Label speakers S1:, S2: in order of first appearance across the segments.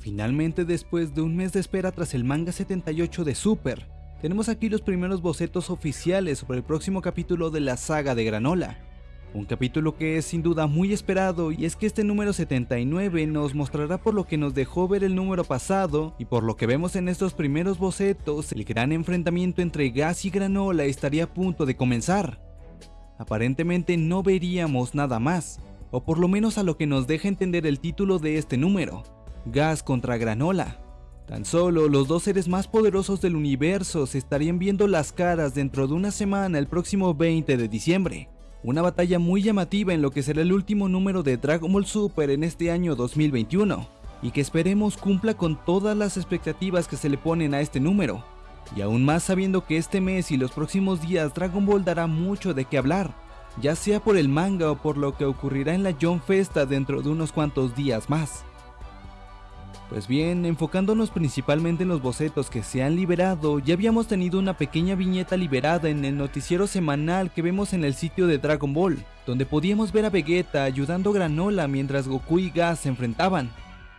S1: Finalmente, después de un mes de espera tras el manga 78 de Super, tenemos aquí los primeros bocetos oficiales sobre el próximo capítulo de la saga de Granola. Un capítulo que es sin duda muy esperado y es que este número 79 nos mostrará por lo que nos dejó ver el número pasado y por lo que vemos en estos primeros bocetos, el gran enfrentamiento entre Gas y Granola estaría a punto de comenzar. Aparentemente no veríamos nada más, o por lo menos a lo que nos deja entender el título de este número, Gas contra Granola. Tan solo los dos seres más poderosos del universo se estarían viendo las caras dentro de una semana el próximo 20 de diciembre. Una batalla muy llamativa en lo que será el último número de Dragon Ball Super en este año 2021, y que esperemos cumpla con todas las expectativas que se le ponen a este número, y aún más sabiendo que este mes y los próximos días Dragon Ball dará mucho de qué hablar, ya sea por el manga o por lo que ocurrirá en la John Festa dentro de unos cuantos días más. Pues bien, enfocándonos principalmente en los bocetos que se han liberado, ya habíamos tenido una pequeña viñeta liberada en el noticiero semanal que vemos en el sitio de Dragon Ball, donde podíamos ver a Vegeta ayudando a Granola mientras Goku y Gas se enfrentaban.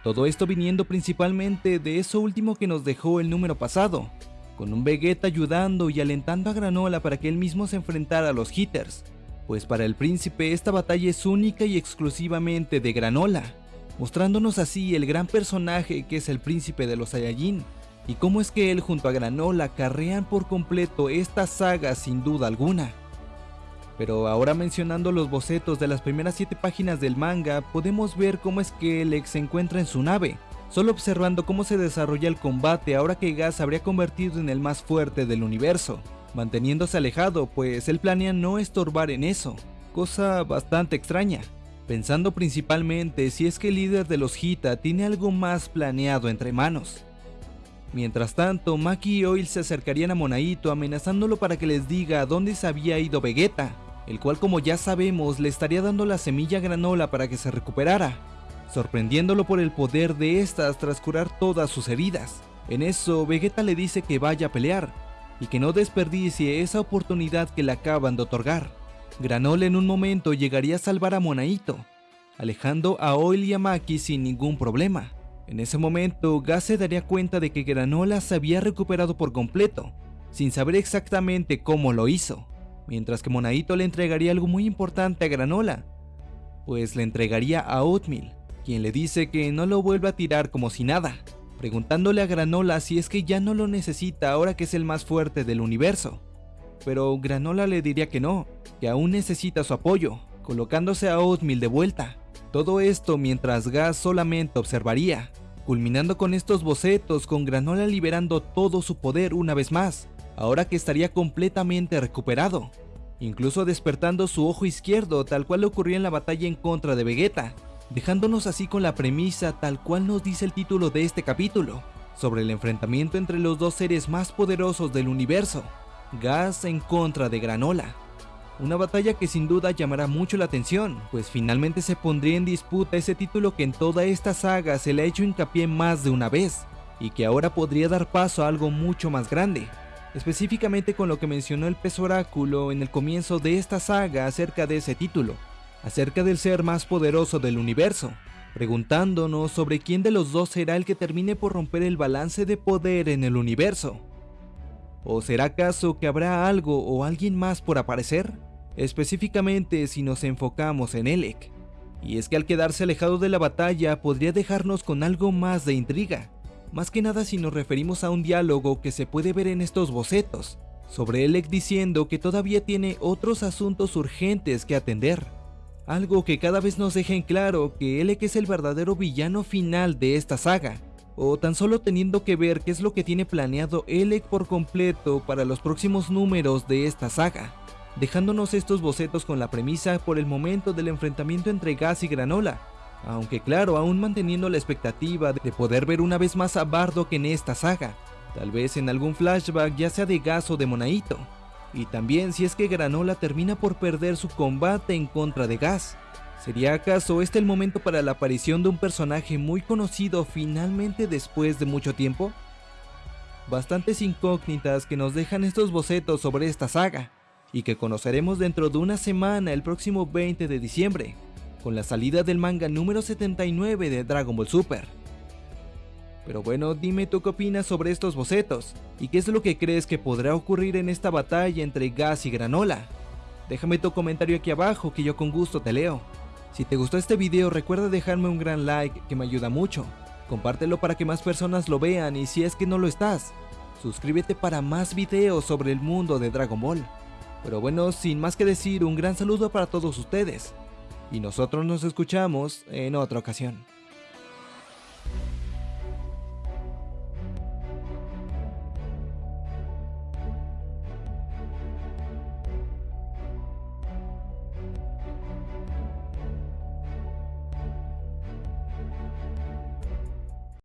S1: Todo esto viniendo principalmente de eso último que nos dejó el número pasado, con un Vegeta ayudando y alentando a Granola para que él mismo se enfrentara a los Hitters, pues para el príncipe esta batalla es única y exclusivamente de Granola mostrándonos así el gran personaje que es el príncipe de los Saiyajin, y cómo es que él junto a Granola carrean por completo esta saga sin duda alguna. Pero ahora mencionando los bocetos de las primeras 7 páginas del manga, podemos ver cómo es que Alex se encuentra en su nave, solo observando cómo se desarrolla el combate ahora que Gas habría convertido en el más fuerte del universo, manteniéndose alejado pues él planea no estorbar en eso, cosa bastante extraña pensando principalmente si es que el líder de los Hita tiene algo más planeado entre manos. Mientras tanto, Maki y Oil se acercarían a Monaito amenazándolo para que les diga a dónde se había ido Vegeta, el cual como ya sabemos le estaría dando la semilla granola para que se recuperara, sorprendiéndolo por el poder de estas tras curar todas sus heridas. En eso, Vegeta le dice que vaya a pelear, y que no desperdicie esa oportunidad que le acaban de otorgar. Granola en un momento llegaría a salvar a Monaito, alejando a Oil y a Maki sin ningún problema. En ese momento, Gas se daría cuenta de que Granola se había recuperado por completo, sin saber exactamente cómo lo hizo, mientras que Monaito le entregaría algo muy importante a Granola, pues le entregaría a Oatmeal, quien le dice que no lo vuelva a tirar como si nada, preguntándole a Granola si es que ya no lo necesita ahora que es el más fuerte del universo pero Granola le diría que no, que aún necesita su apoyo, colocándose a Oatmeal de vuelta. Todo esto mientras Gas solamente observaría, culminando con estos bocetos con Granola liberando todo su poder una vez más, ahora que estaría completamente recuperado, incluso despertando su ojo izquierdo tal cual ocurrió en la batalla en contra de Vegeta, dejándonos así con la premisa tal cual nos dice el título de este capítulo, sobre el enfrentamiento entre los dos seres más poderosos del universo, Gas en contra de Granola. Una batalla que sin duda llamará mucho la atención, pues finalmente se pondría en disputa ese título que en toda esta saga se le ha hecho hincapié más de una vez, y que ahora podría dar paso a algo mucho más grande, específicamente con lo que mencionó el pez oráculo en el comienzo de esta saga acerca de ese título, acerca del ser más poderoso del universo, preguntándonos sobre quién de los dos será el que termine por romper el balance de poder en el universo. ¿O será acaso que habrá algo o alguien más por aparecer? Específicamente si nos enfocamos en Elec. Y es que al quedarse alejado de la batalla podría dejarnos con algo más de intriga. Más que nada si nos referimos a un diálogo que se puede ver en estos bocetos, sobre Elec diciendo que todavía tiene otros asuntos urgentes que atender. Algo que cada vez nos deja en claro que Elec es el verdadero villano final de esta saga, o tan solo teniendo que ver qué es lo que tiene planeado Elec por completo para los próximos números de esta saga, dejándonos estos bocetos con la premisa por el momento del enfrentamiento entre Gas y Granola, aunque claro, aún manteniendo la expectativa de poder ver una vez más a Bardock en esta saga, tal vez en algún flashback ya sea de Gas o de Monaito, y también si es que Granola termina por perder su combate en contra de Gas, ¿Sería acaso este el momento para la aparición de un personaje muy conocido finalmente después de mucho tiempo? Bastantes incógnitas que nos dejan estos bocetos sobre esta saga, y que conoceremos dentro de una semana el próximo 20 de diciembre, con la salida del manga número 79 de Dragon Ball Super. Pero bueno, dime tú qué opinas sobre estos bocetos, y qué es lo que crees que podrá ocurrir en esta batalla entre Gas y Granola. Déjame tu comentario aquí abajo que yo con gusto te leo. Si te gustó este video recuerda dejarme un gran like que me ayuda mucho. Compártelo para que más personas lo vean y si es que no lo estás, suscríbete para más videos sobre el mundo de Dragon Ball. Pero bueno, sin más que decir, un gran saludo para todos ustedes. Y nosotros nos escuchamos en otra ocasión.